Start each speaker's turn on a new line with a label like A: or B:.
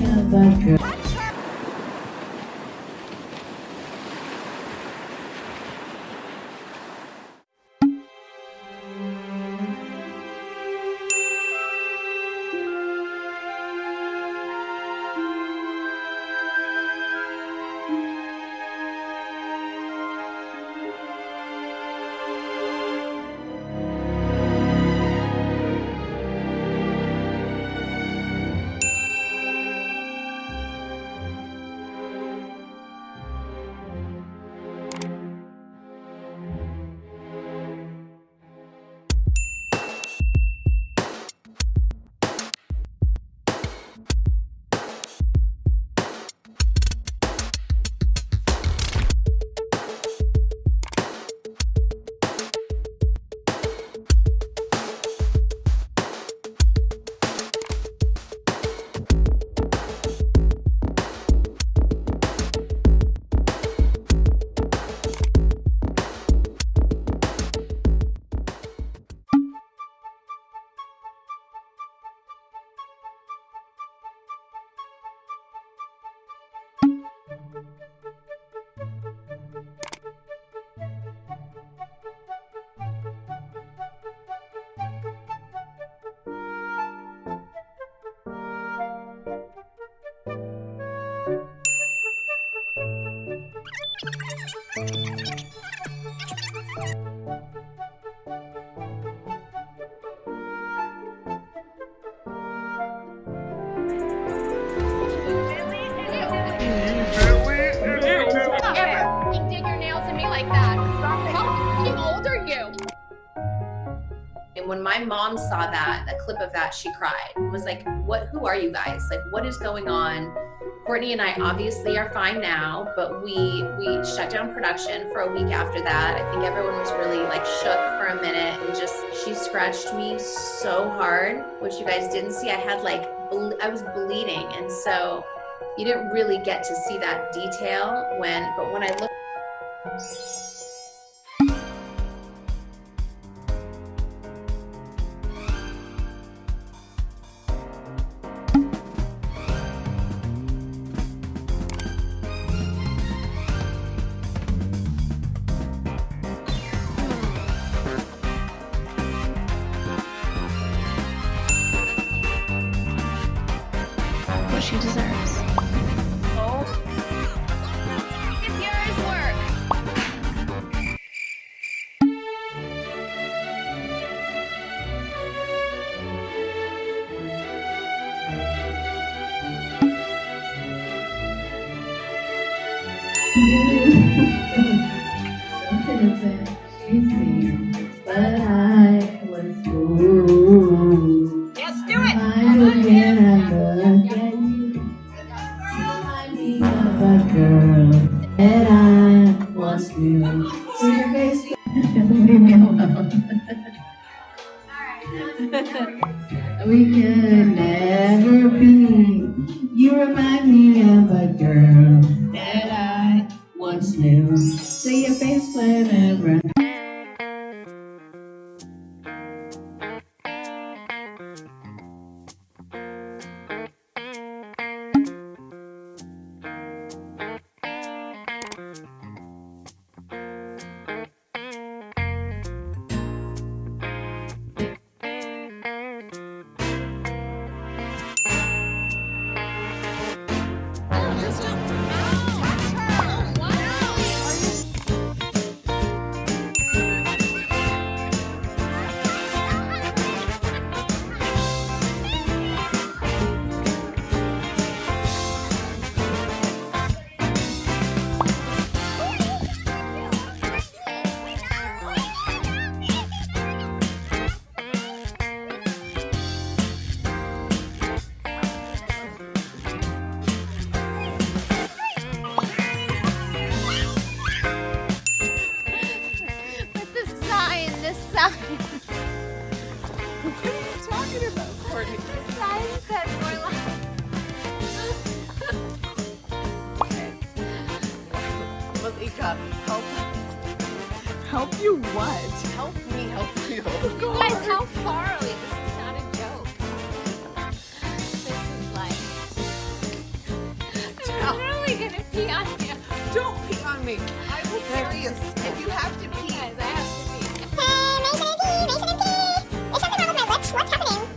A: Ever.
B: My mom saw that, a clip of that, she cried. Was like, "What? Who are you guys? Like, what is going on?" Courtney and I obviously are fine now, but we we shut down production for a week after that. I think everyone was really like shook for a minute and just she scratched me so hard, which you guys didn't see. I had like I was bleeding, and so you didn't really get to see that detail when. But when I look.
C: She deserves.
B: Work.
A: innocent, she seemed, but So leave me alone. We could never be. You remind me of a girl
D: Courtney. The
E: sign said
D: help. Help you what? Help me help you. Oh, Guys, how
E: far are we? This is not a joke. This is like. I'm literally gonna pee on you.
D: Don't pee on me. I will carry you. If you have to pee. Guys,
E: I have to pee. Um, hey, Mason
C: and Pee! Mason and Pee! There's something wrong with my lips.
E: What's
C: happening?